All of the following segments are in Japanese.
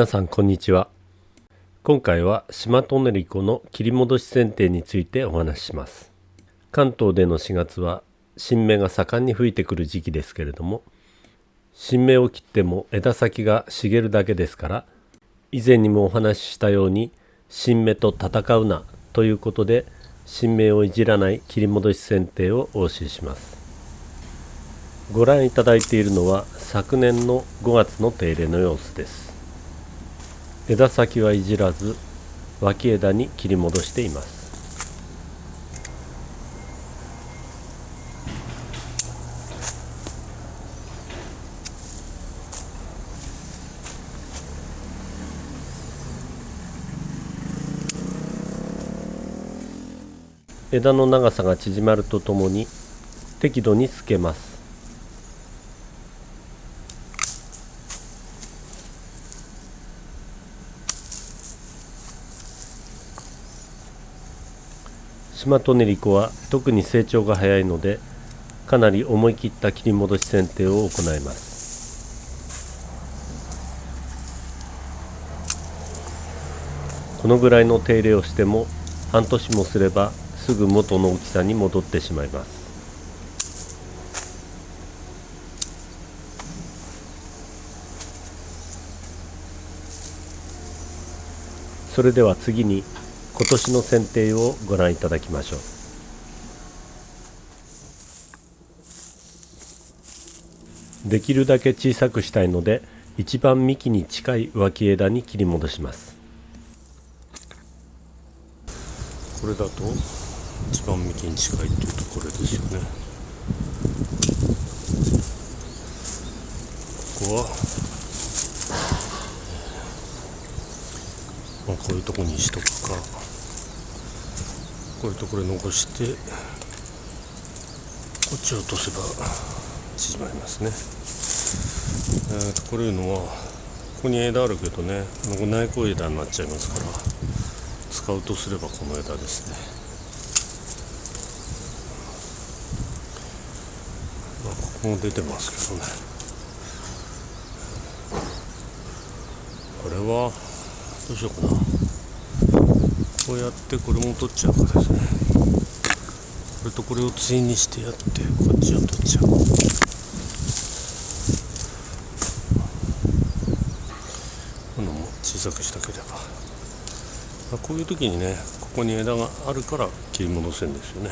皆さんこんにちは。今回は島トネリコの切り戻し剪定についてお話しします。関東での4月は新芽が盛んに吹いてくる時期ですけれども新芽を切っても枝先が茂るだけですから以前にもお話ししたように新芽と戦うなということで新芽をいじらない切り戻し剪定をお教えします。ご覧いただいているのは昨年の5月の手入れの様子です。枝先はいじらず脇枝に切り戻しています。枝の長さが縮まるとともに適度に透けます。マトネリコは特に成長が早いのでかなり思い切った切り戻し剪定を行います。このぐらいの手入れをしても半年もすればすぐ元の大きさに戻ってしまいます。それでは次に今年の剪定をご覧いただきましょう。できるだけ小さくしたいので一番幹に近い脇枝に切り戻します。これだと一番幹に近いっていうところですよね。ここは、まあ、こういうとこにしとくか。こういうところ残してこっちを落とせば縮まりますね。えー、とこれいうのはここに枝あるけどねこの内向枝になっちゃいますから使うとすればこの枝ですね。ここも出てますけどね。これはどうしようかな。こうやってこれも取っちゃうからですねこれとこれを対にしてや。ってこっちを取っちゃうこのも小さくしたければこういう時にねここに枝があるから切り戻せんですよね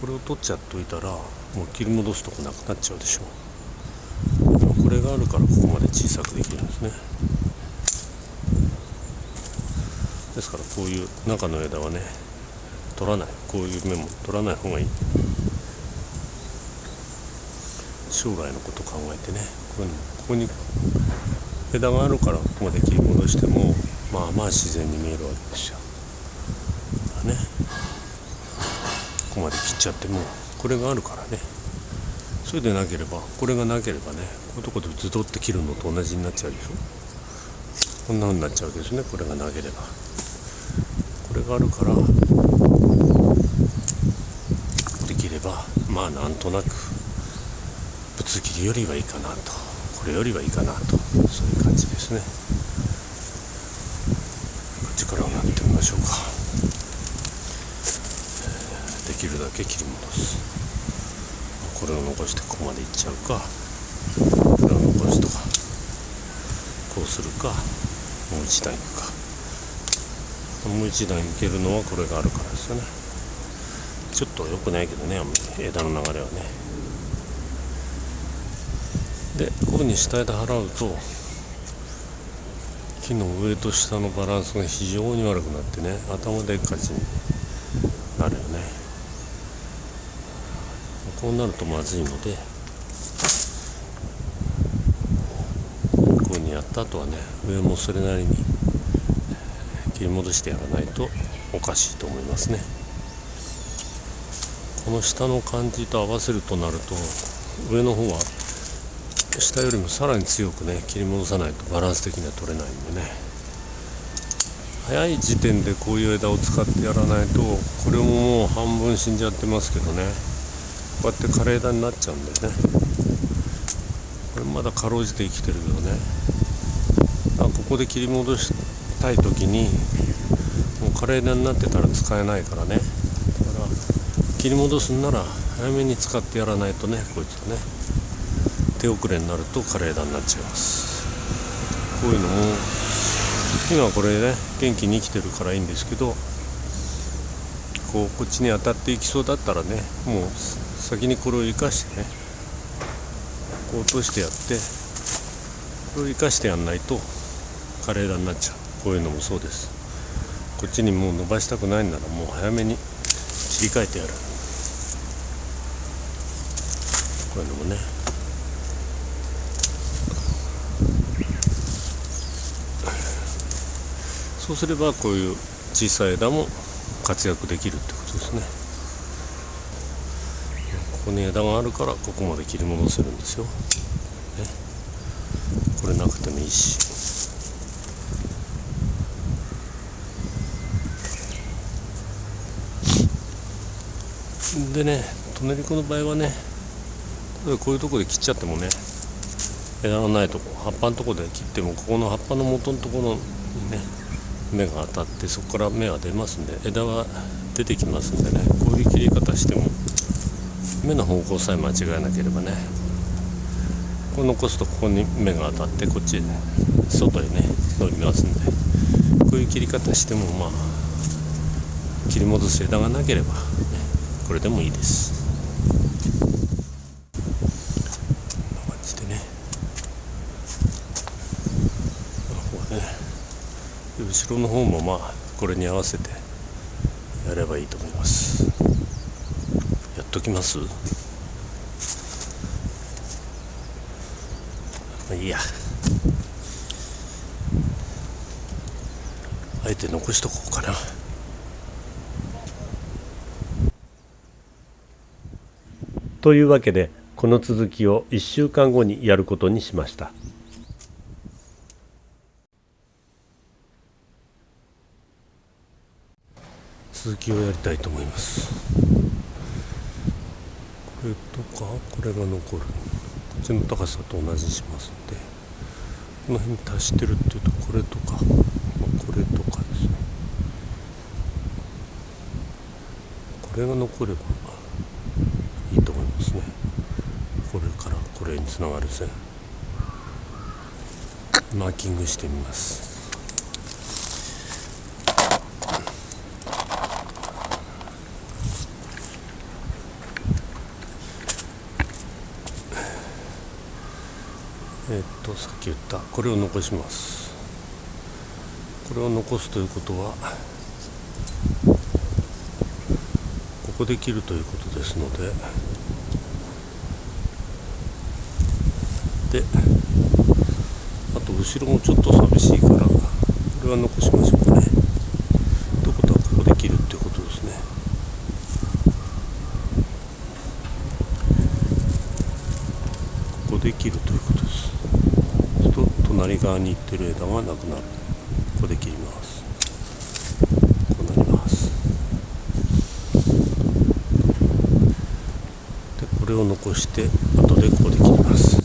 これを取っちゃっといたらもう切り戻すとこなくなっちゃうでしょうこれがあるからここまで小さくできるんですねですからこういう中の枝はね取らない。こういう芽も取らない方がいい。将来のこと考えてねこういうのここに枝があるからここまで切り戻してもまあまあ自然に見えるわけですよ。ねここまで切っちゃってもこれがあるからね。それでなければこれがなければねこういうとこでズドって切るのと同じになっちゃうでしょ。こんな風になっちゃうわけですねこれがなければ。これがあるから。できればまあなんとなくぶつ切りよりはいいかなと。これよりはいいかなと。そういう感じですね。こっちからやってみましょうか。できるだけ切り戻す。これを残してここまでいっちゃうか。これを残すとかこうするかもう一段いくか。もう一段いけるのはこれがあるからですよね。ちょっと良くないけどね枝の流れはね。でこういうふうに下枝払うと木の上と下のバランスが非常に悪くなってね頭でっかちになるよね。こうなるとまずいのでこういうふうにやった後はね上もそれなりに切り戻してやらないとおかしいと思いますね。この下の感じと合わせるとなると上の方は下よりもさらに強くね切り戻さないとバランス的には取れないんでね。早い時点でこういう枝を使ってやらないとこれももう半分死んじゃってますけどね。こうやって枯れ枝になっちゃうんだよね。これまだかろうじて生きてるけどね。あここで切り戻してたい時にもう枯れ枝になってたら使えないからね。だから切り戻すんなら早めに使ってやらないとねこいつはね。手遅れになると枯れ枝になっちゃいます。こういうのも今これね元気に生きてるからいいんですけどこうこっちに当たっていきそうだったらねもう先にこれを生かしてねこう落としてやってこれを生かしてやんないと枯れ枝になっちゃう。こういうのもそうです。こっちにもう伸ばしたくないならもう早めに切り替えてやる。こういうのもね。そうすればこういう小さい枝も活躍できるってことですね。ここに枝があるからここまで切り戻せるんですよ、ね、これなくてもいいし。でねトネリコの場合はねこういうとこで切っちゃってもね枝がないとこ葉っぱのとこで切ってもここの葉っぱの元のところにね芽が当たってそこから芽が出ますんで枝は出てきますんでねこういう切り方しても芽の方向さえ間違えなければねこう残すとここに芽が当たってこっち外へね伸びますんでこういう切り方してもまあ切り戻す枝がなければ、ね、これでもいいです。こんな感じでね。ここね後ろの方もまあこれに合わせてやればいいと思います。やっときます？まあいいや。あえて残しとこうかな。というわけでこの続きを1週間後にやることにしました。続きをやりたいと思います。これとかこれが残る。こっちの高さと同じにしますんでこの辺に達してるっていうとこれとか、まあ、これとかですね。これが残ればいいと思いますねこれからこれにつながる線マーキングしてみます。えっとさっき言った。これを残します。これを残すということはここで切るということですのでであと後ろもちょっと寂しいからこれは残しましょうかね。ということはここで切るってことですね。ここで切るということです。そうすると隣側に行ってる枝がなくなる。ここで切ります。こうなります。でこれを残して後でここで切ります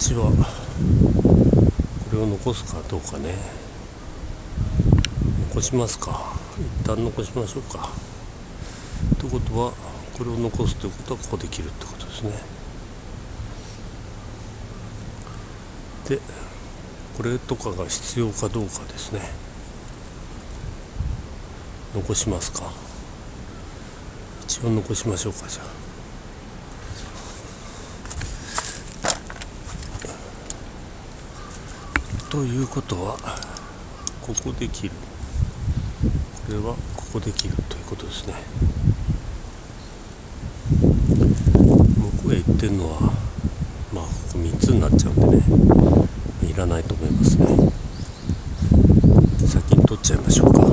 こっちはこれを残すかどうかね。残しますか。一旦残しましょうか。ということはこれを残すということはここで切るってことですね。でこれとかが必要かどうかですね。残しますか。一応残しましょうかじゃあ。ということはここで切る。これはここで切るということですね。向こうへ行ってるのはまあここ3つになっちゃうんでね。いらないと思いますね。先に取っちゃいましょうかこ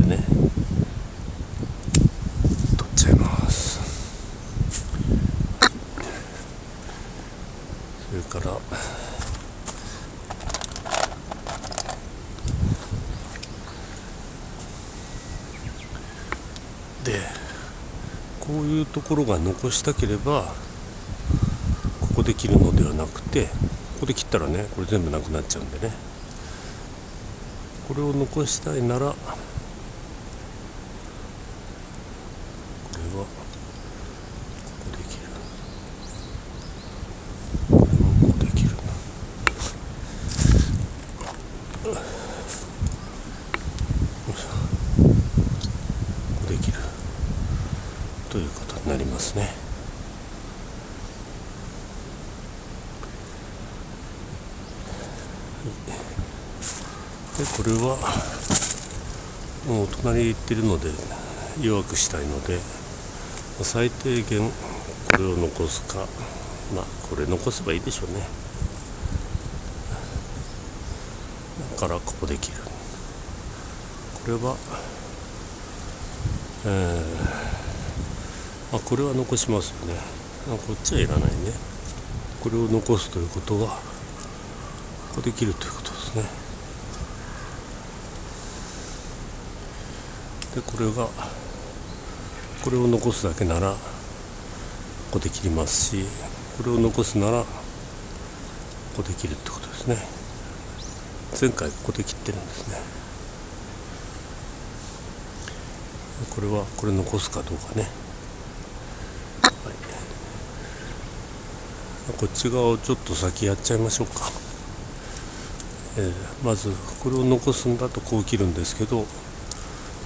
れね取っちゃいますそれからでこういうところが残したければここで切るのではなくてここで切ったらねこれ全部なくなっちゃうんでね。これを残したいならこれはここで切るこれもここで切るここで切るということになりますね。でこれはもう隣行ってるので弱くしたいので最低限これを残すかまあこれ残せばいいでしょうね。だからここで切る。これはえー、あこれは残しますよね。あこっちはいらないね。これを残すということはここで切るということですね。でこれがこれを残すだけならここで切りますしこれを残すならここで切るってことですね。前回ここで切ってるんですね。これはこれ残すかどうかね、はい、こっち側をちょっと先やっちゃいましょうか、えー、まずこれを残すんだとこう切るんですけど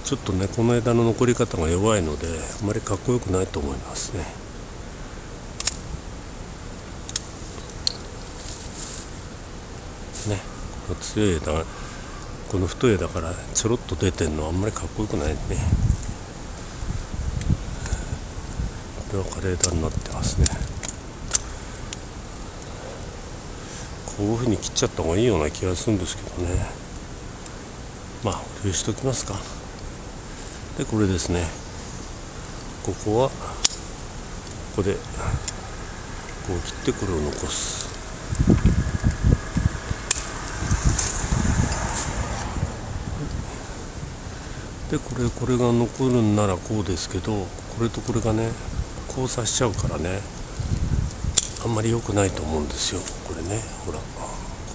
ちょっとねこの枝の残り方が弱いのであまりかっこよくないと思いますね。ねこの強い枝この太い枝からちょろっと出てんのはあんまりかっこよくないね。これは枯れ枝になってますね。こういうふうに切っちゃった方がいいような気がするんですけどね。まあ保留しときますか。でこれですね。ここはここでこう切ってこれを残す。でこれこれが残るんならこうですけどこれとこれがね交差しちゃうからねあんまり良くないと思うんですよ。ねほら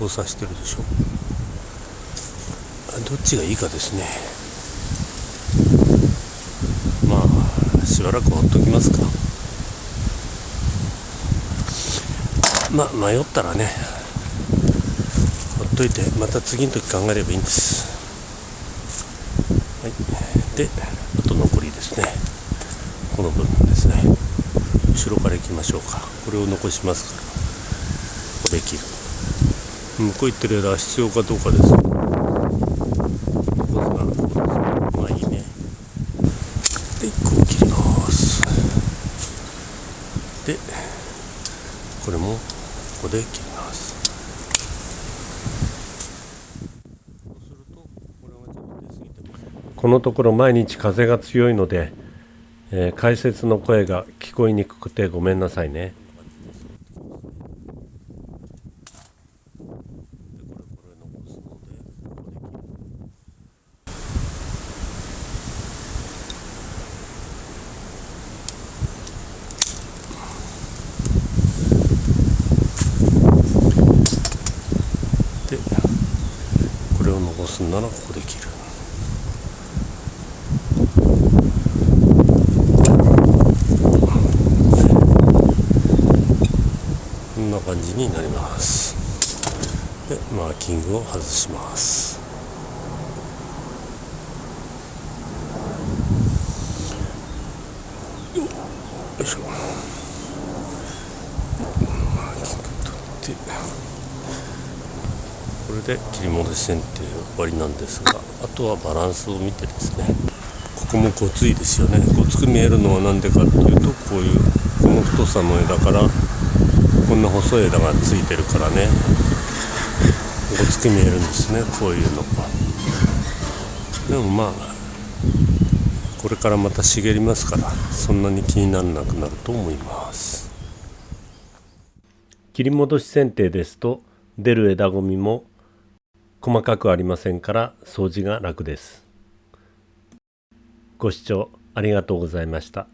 交差してるでしょ。どっちがいいかですね。まあしばらくほっときますか。まあ迷ったらねほっといてまた次の時考えればいいんです。はい。であと残りですね。この部分ですね。後ろからいきましょうか。これを残しますから。で切る。向こう行ってる枝は必要かどうかです。まあいいね。で1個切ります。でこれもここで切ります。このところ毎日風が強いので、えー、解説の声が聞こえにくくてごめんなさいね。すんならここで切る。こんな感じになります。でマーキングを外します。よいしょ。マーキング取って。これで切り戻し剪定終わりなんですがあとはバランスを見てですねここもごついですよね。ごつく見えるのは何でかっていうとこういうこの太さの枝からこんな細い枝がついてるからね。ごつく見えるんですねこういうの。でもまあこれからまた茂りますからそんなに気にならなくなると思います。切り戻し剪定ですと出る枝ごみも細かくありませんから掃除が楽です。ご視聴ありがとうございました。